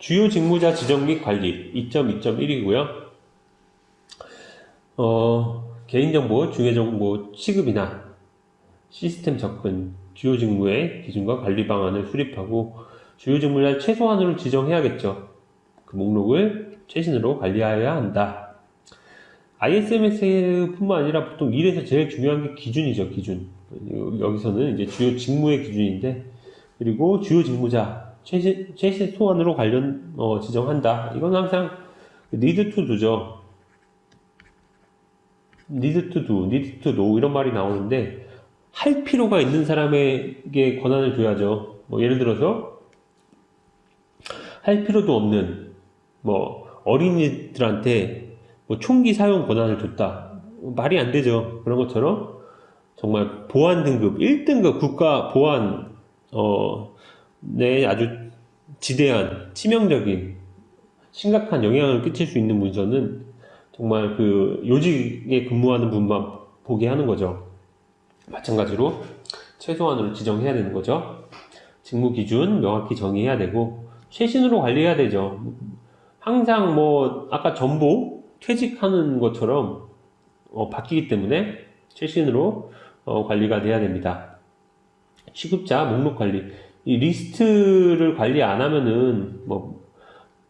주요 직무자 지정 및 관리 2.2.1이고요. 어, 개인정보, 중요정보 취급이나 시스템 접근, 주요 직무의 기준과 관리 방안을 수립하고 주요 직무자 최소한으로 지정해야겠죠. 그 목록을 최신으로 관리하여야 한다. ISMS뿐만 아니라 보통 일에서 제일 중요한 게 기준이죠, 기준. 여기서는 이제 주요 직무의 기준인데, 그리고 주요 직무자 최신, 최신 소환으로 관련 어, 지정한다. 이건 항상 need to do죠. need to do, 이런 말이 나오는데 할 필요가 있는 사람에게 권한을 줘야죠. 뭐 예를 들어서 할 필요도 없는 뭐 어린이들한테 뭐 총기 사용 권한을 줬다. 말이 안 되죠. 그런 것처럼 정말 보안 등급 1등급 국가 보안 어, 네 아주 지대한 치명적인 심각한 영향을 끼칠 수 있는 문서는 정말 그 요직에 근무하는 분만 보게 하는 거죠. 마찬가지로 최소한으로 지정해야 되는 거죠. 직무 기준 명확히 정의해야 되고 최신으로 관리해야 되죠. 항상 뭐 아까 전보 퇴직하는 것처럼 어, 바뀌기 때문에 최신으로 어, 관리가 돼야 됩니다. 취급자 목록 관리 이 리스트를 관리 안 하면은 뭐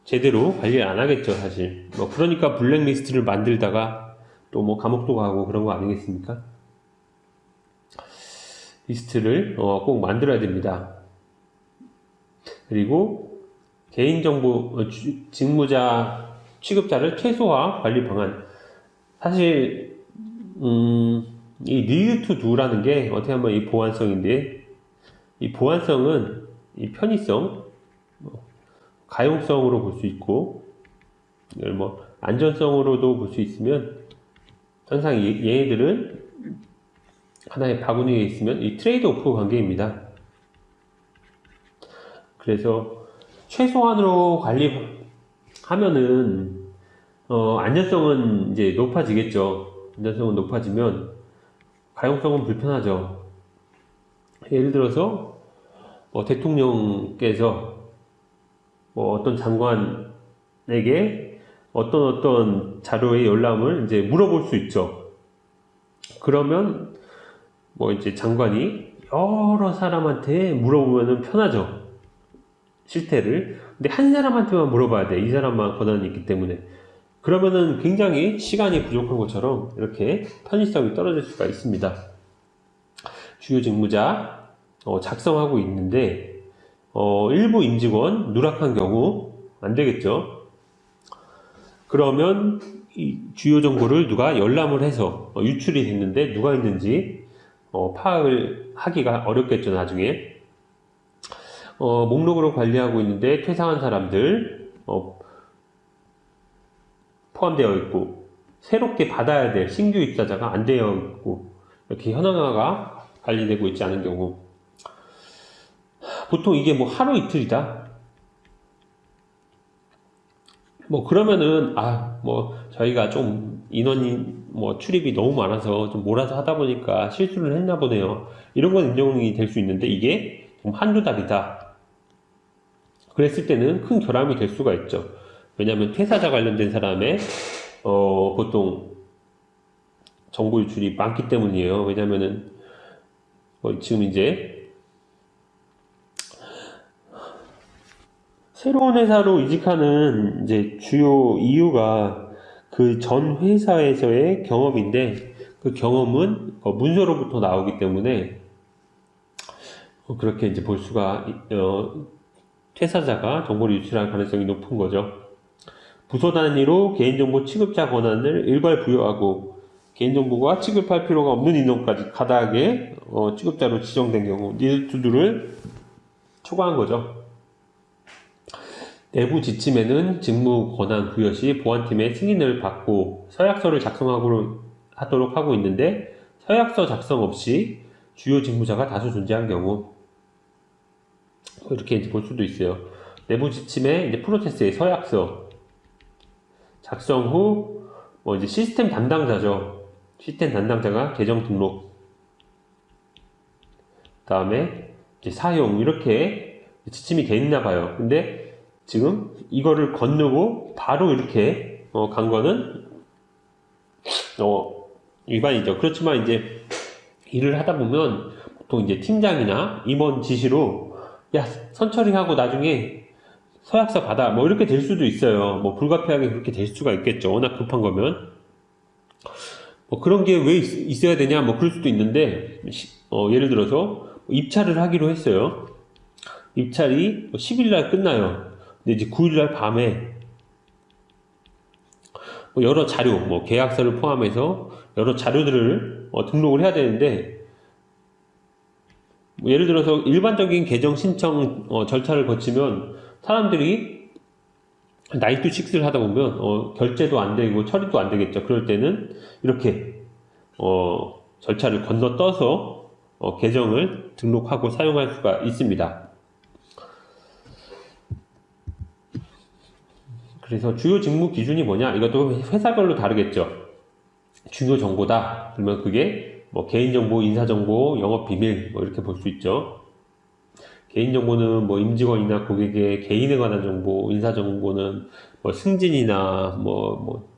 제대로 관리 안 하겠죠 사실 뭐 그러니까 블랙리스트를 만들다가 또 뭐 감옥도 가고 그런 거 아니겠습니까? 리스트를 어, 꼭 만들어야 됩니다. 그리고 개인정보 어, 직무자 취급자를 최소화 관리 방안 사실 음, 이 need to do라는 게 어떻게 하면 이 보안성인데 이 보안성은 이 편의성 뭐, 가용성으로 볼 수 있고 이걸 뭐 안전성으로도 볼 수 있으면 항상 얘네들은 하나의 바구니에 있으면 이 트레이드 오프 관계입니다. 그래서 최소한으로 관리하면은 어, 안전성은 이제 높아지겠죠. 안전성은 높아지면 가용성은 불편하죠. 예를 들어서 뭐 대통령께서 뭐 어떤 장관에게 어떤 어떤 자료의 열람을 이제 물어볼 수 있죠. 그러면 뭐 이제 장관이 여러 사람한테 물어보면 편하죠. 실태를. 근데 한 사람한테만 물어봐야 돼. 이 사람만 권한이 있기 때문에. 그러면은 굉장히 시간이 부족한 것처럼 이렇게 편의성이 떨어질 수가 있습니다. 주요 직무자 어, 작성하고 있는데 어, 일부 임직원 누락한 경우 안 되겠죠. 그러면 주요 정보를 누가 열람을 해서 어, 유출이 됐는데 누가 있는지 어, 파악을 하기가 어렵겠죠 나중에 어, 목록으로 관리하고 있는데 퇴사한 사람들 어, 포함되어 있고 새롭게 받아야 될 신규 입사자가 안 되어 있고 이렇게 현황화가 관리되고 있지 않은 경우 보통 이게 뭐 하루 이틀이다? 뭐 그러면은 아 뭐 저희가 좀 인원이 뭐 출입이 너무 많아서 좀 몰아서 하다 보니까 실수를 했나 보네요. 이런 건 인정이 될 수 있는데 이게 좀 한두 달이다. 그랬을 때는 큰 결함이 될 수가 있죠. 왜냐하면 퇴사자 관련된 사람의 어, 보통 정보 유출이 많기 때문이에요. 왜냐면은 어, 지금 이제 새로운 회사로 이직하는 이제 주요 이유가 그 전 회사에서의 경험인데 그 경험은 어, 문서로부터 나오기 때문에 어, 그렇게 이제 볼 수가 어, 퇴사자가 정보를 유출할 가능성이 높은 거죠. 부서 단위로 개인정보 취급자 권한을 일괄 부여하고 개인정보가 취급할 필요가 없는 인원까지 가닥에 어, 취급자로 지정된 경우 니드투두를 초과한 거죠. 내부 지침에는 직무 권한 부여 시 보안팀의 승인을 받고 서약서를 작성하도록 하고 있는데 서약서 작성 없이 주요 직무자가 다수 존재한 경우 이렇게 이제 볼 수도 있어요. 내부 지침에 이제 프로세스의 서약서 작성 후 뭐 이제 시스템 담당자죠. 시스템 담당자가 계정 등록 다음에 이제 사용 이렇게 지침이 돼 있나 봐요. 근데 지금 이거를 건너고 바로 이렇게 어, 간 거는 어, 위반이죠. 그렇지만 이제 일을 하다 보면 보통 이제 팀장이나 임원 지시로 야 선처리하고 나중에 서약서 받아 뭐 이렇게 될 수도 있어요. 뭐 불가피하게 그렇게 될 수가 있겠죠. 워낙 급한 거면 뭐 그런 게 왜 있어야 되냐 뭐 그럴 수도 있는데 어, 예를 들어서 입찰을 하기로 했어요. 입찰이 10일 날 끝나요. 이제 9일 날 밤에 뭐 여러 자료, 뭐 계약서를 포함해서 여러 자료들을 어, 등록을 해야 되는데 뭐 예를 들어서 일반적인 계정 신청 어, 절차를 거치면 사람들이 나이트 6를 하다 보면 어, 결제도 안 되고 처리도 안 되겠죠. 그럴 때는 이렇게 어, 절차를 건너 떠서 어, 계정을 등록하고 사용할 수가 있습니다. 그래서 주요 직무 기준이 뭐냐? 이것도 회사별로 다르겠죠. 중요 정보다. 그러면 그게 뭐 개인정보, 인사정보, 영업비밀 뭐 이렇게 볼 수 있죠. 개인정보는 뭐 임직원이나 고객의 개인에 관한 정보, 인사정보는 뭐 승진이나 뭐, 뭐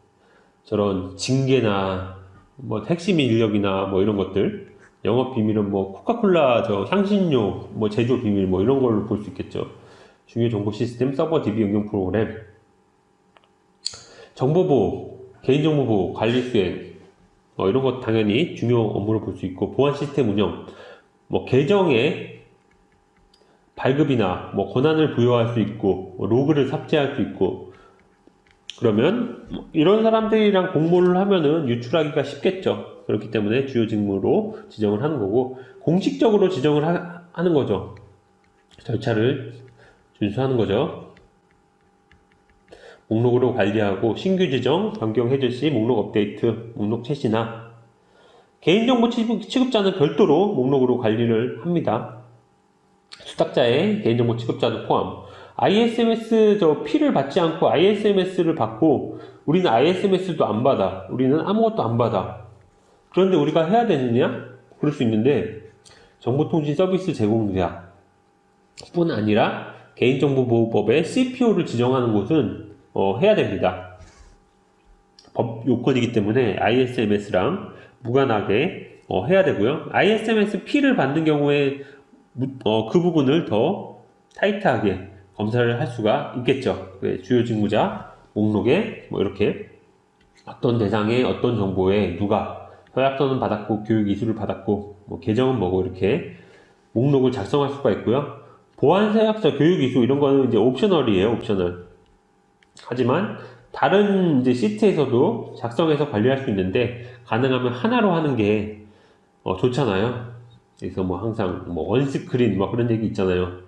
저런 징계나 뭐 핵심 인력이나 뭐 이런 것들. 영업 비밀은 뭐 코카콜라 저 향신료 뭐 제조 비밀 뭐 이런 걸로 볼 수 있겠죠. 중요 정보 시스템 서버 DB 응용 프로그램 정보보호, 개인정보보호, 관리수행 뭐 이런 것 당연히 중요 업무로 볼 수 있고 보안 시스템 운영, 뭐 계정에 발급이나 뭐 권한을 부여할 수 있고 뭐 로그를 삭제할 수 있고 그러면 뭐 이런 사람들이랑 공모를 하면은 유출하기가 쉽겠죠. 그렇기 때문에 주요 직무로 지정을 하는 거고 공식적으로 지정을 하, 하는 거죠. 절차를 준수하는 거죠. 목록으로 관리하고 신규 지정, 변경 해제 시 목록 업데이트, 목록 채시나 개인정보 취급자는 별도로 목록으로 관리를 합니다. 수탁자의 개인정보 취급자도 포함. ISMS 저 P를 받지 않고 ISMS를 받고 우리는 ISMS도 안 받아. 우리는 아무것도 안 받아. 그런데 우리가 해야 되느냐? 그럴 수 있는데 정보통신 서비스 제공자 뿐 아니라 개인정보보호법에 CPO를 지정하는 곳은 어, 해야 됩니다. 법 요건이기 때문에 ISMS랑 무관하게 어, 해야 되고요. ISMS P를 받는 경우에 어, 그 부분을 더 타이트하게 검사를 할 수가 있겠죠. 주요 직무자 목록에 뭐 이렇게 어떤 대상에 어떤 정보에 누가 서약서는 받았고 교육 이수를 받았고 뭐 계정은 뭐고 이렇게 목록을 작성할 수가 있고요. 보안 서약서 교육 이수 이런 거는 이제 옵셔널이에요. 옵셔널. 하지만 다른 이제 시트에서도 작성해서 관리할 수 있는데 가능하면 하나로 하는 게 어, 좋잖아요. 그래서 뭐 항상 뭐 원스크린 뭐 그런 얘기 있잖아요.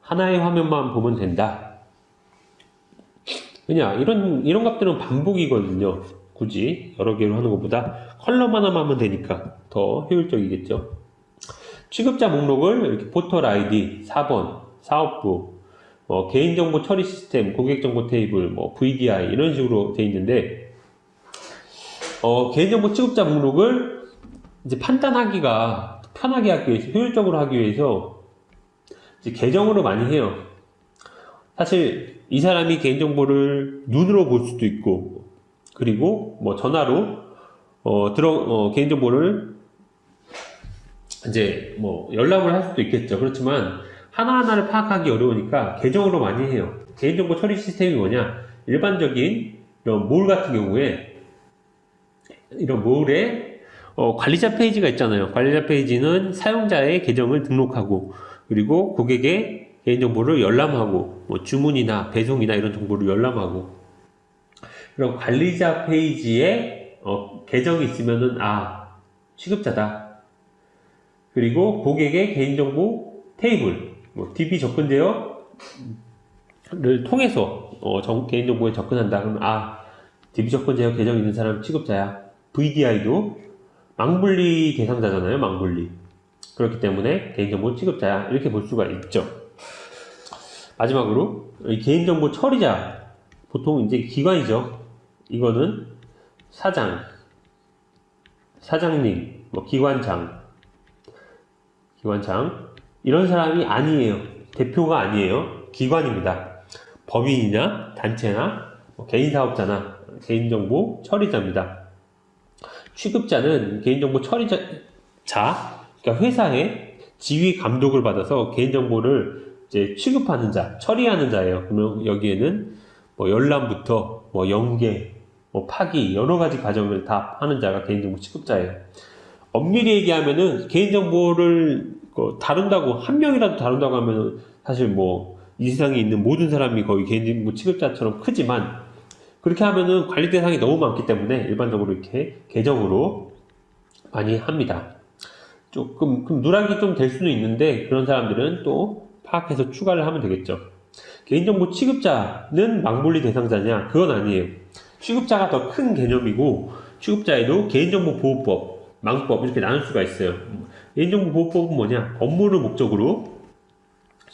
하나의 화면만 보면 된다. 그냥 이런 이런 값들은 반복이거든요. 굳이 여러 개로 하는 것보다 컬럼 하나만 하면 되니까 더 효율적이겠죠. 취급자 목록을 이렇게 포털 아이디 4번, 사업부, 뭐 개인정보 처리 시스템, 고객정보 테이블, 뭐 VDI 이런 식으로 돼 있는데 어, 개인정보 취급자 목록을 이제 판단하기가 편하게 하기 위해서 효율적으로 하기 위해서 이제 계정으로 많이 해요. 사실 이 사람이 개인정보를 눈으로 볼 수도 있고 그리고 뭐 전화로 어, 들어 어, 개인정보를 이제 뭐 연락을 할 수도 있겠죠. 그렇지만 하나하나를 파악하기 어려우니까 계정으로 많이 해요. 개인정보 처리 시스템이 뭐냐? 일반적인 이런 몰 같은 경우에 이런 몰에 어, 관리자 페이지가 있잖아요. 관리자 페이지는 사용자의 계정을 등록하고 그리고 고객의 개인정보를 열람하고 뭐 주문이나 배송이나 이런 정보를 열람하고 그럼 관리자 페이지에 어, 계정이 있으면은 아 취급자다. 그리고 고객의 개인정보 테이블 뭐 DB 접근 제어를 통해서 어, 정, 개인정보에 접근한다. 그러면 아 DB 접근 제어 계정 있는 사람 취급자야. VDI도 망분리 대상자잖아요. 망분리. 그렇기 때문에 개인정보 취급자야. 이렇게 볼 수가 있죠. 마지막으로 개인정보 처리자 보통 이제 기관이죠. 이거는 사장, 사장님, 뭐 기관장, 기관장 이런 사람이 아니에요. 대표가 아니에요. 기관입니다. 법인이나 단체나 뭐 개인 사업자나 개인정보 처리자입니다. 취급자는 개인정보 처리자, 자, 그러니까 회사에 지휘 감독을 받아서 개인정보를 이제 취급하는 자, 처리하는 자예요. 그러면 여기에는 뭐 열람부터 뭐 연계, 뭐 파기 여러 가지 과정을 다 하는 자가 개인정보 취급자예요. 엄밀히 얘기하면은 개인정보를 그 다룬다고 한 명이라도 다룬다고 하면은 사실 뭐 이 세상에 있는 모든 사람이 거의 개인정보 취급자처럼 크지만 그렇게 하면은 관리 대상이 너무 많기 때문에 일반적으로 이렇게 계정으로 많이 합니다. 조금 그럼 누락이 좀 될 수도 있는데 그런 사람들은 또 파악해서 추가를 하면 되겠죠. 개인정보 취급자는 망분리 대상자냐? 그건 아니에요. 취급자가 더 큰 개념이고 취급자에도 개인정보보호법, 망법 이렇게 나눌 수가 있어요. 개인정보보호법은 뭐냐? 업무를 목적으로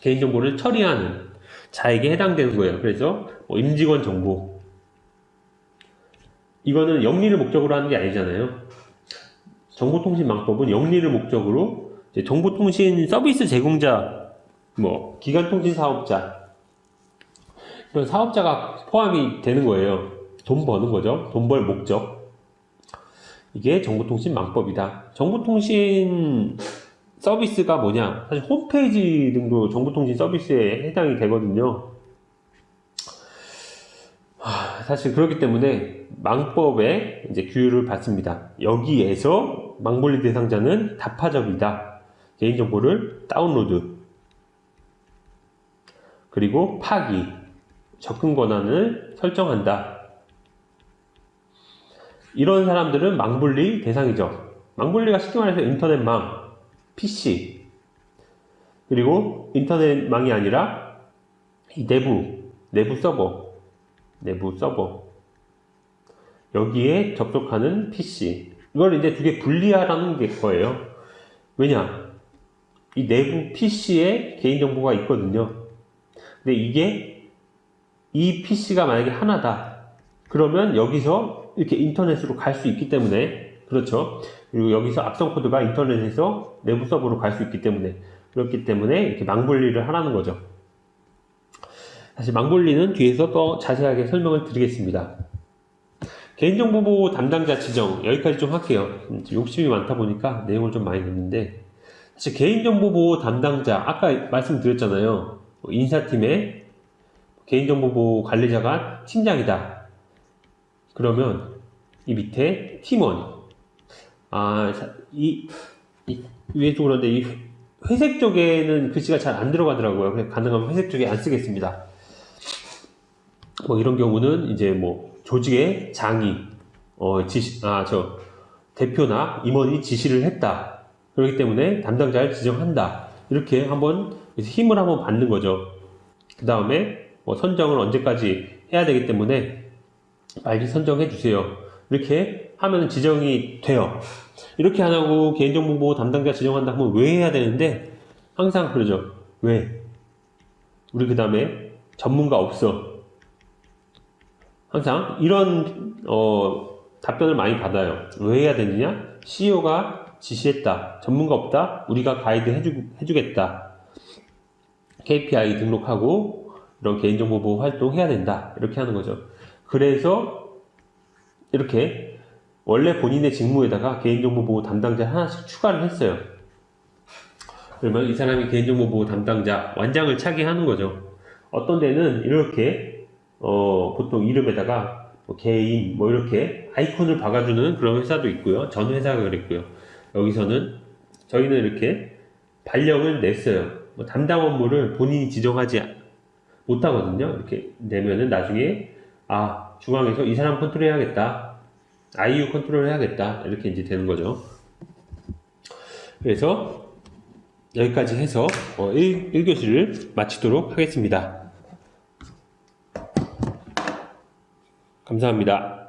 개인정보를 처리하는 자에게 해당되는 거예요. 그래서 뭐 임직원 정보 이거는 영리를 목적으로 하는 게 아니잖아요. 정보통신망법은 영리를 목적으로 정보통신 서비스 제공자, 뭐 기간통신 사업자 이런 사업자가 포함이 되는 거예요. 돈 버는 거죠. 돈 벌 목적. 이게 정보통신 망법이다. 정보통신 서비스가 뭐냐? 사실 홈페이지 등도 정보통신 서비스에 해당이 되거든요. 하, 사실 그렇기 때문에 망법에 이제 규율을 받습니다. 여기에서 망분리 대상자는 다파적이다. 개인정보를 다운로드 그리고 파기 접근 권한을 설정한다. 이런 사람들은 망분리 대상이죠. 망분리가 쉽게 말해서 인터넷망, PC. 그리고 인터넷망이 아니라 이 내부 내부 서버 내부 서버. 여기에 접속하는 PC. 이걸 이제 두 개 분리하라는 게 거예요. 왜냐? 이 내부 PC에 개인정보가 있거든요. 근데 이게 이 PC가 만약에 하나다. 그러면 여기서 이렇게 인터넷으로 갈 수 있기 때문에 그렇죠 그리고 여기서 악성 코드가 인터넷에서 내부 서버로 갈 수 있기 때문에 그렇기 때문에 이렇게 망분리를 하라는 거죠. 사실 망분리는 뒤에서 더 자세하게 설명을 드리겠습니다. 개인정보보호 담당자 지정 여기까지 좀 할게요. 욕심이 많다 보니까 내용을 좀 많이 넣는데 사실 개인정보보호 담당자 아까 말씀드렸잖아요. 인사팀의 개인정보보호 관리자가 팀장이다. 그러면 이 밑에 팀원 아, 이, 이 위에도 그런데 이 회색 쪽에는 글씨가 잘 안 들어가더라고요. 그래서 가능하면 회색 쪽에 안 쓰겠습니다. 뭐 이런 경우는 이제 뭐 조직의 장이 어 지시 아 저 대표나 임원이 지시를 했다. 그렇기 때문에 담당자를 지정한다. 이렇게 한번 힘을 한번 받는 거죠. 그 다음에 뭐 선정을 언제까지 해야 되기 때문에 빨리 선정해 주세요. 이렇게 하면 지정이 돼요. 이렇게 안 하고 개인정보보호 담당자 지정한다 하면 왜 해야 되는데 항상 그러죠. 왜? 우리 그 다음에 전문가 없어. 항상 이런 어, 답변을 많이 받아요. 왜 해야 되느냐? CEO가 지시했다. 전문가 없다. 우리가 가이드 해주, 해주겠다. KPI 등록하고 이런 개인정보 보호 활동 해야 된다. 이렇게 하는 거죠. 그래서 이렇게 원래 본인의 직무에다가 개인정보보호 담당자 하나씩 추가를 했어요. 그러면 이 사람이 개인정보보호 담당자 완장을 차게 하는 거죠. 어떤 데는 이렇게 어, 보통 이름에다가 뭐 개인 뭐 이렇게 아이콘을 박아주는 그런 회사도 있고요. 전 회사가 그랬고요. 여기서는 저희는 이렇게 발령을 냈어요. 뭐 담당 업무를 본인이 지정하지 못하거든요. 이렇게 내면은 나중에 아 중앙에서 이 사람 컨트롤 해야겠다. IU 컨트롤 해야겠다. 이렇게 이제 되는 거죠. 그래서 여기까지 해서 어, 1, 1교시를 마치도록 하겠습니다. 감사합니다.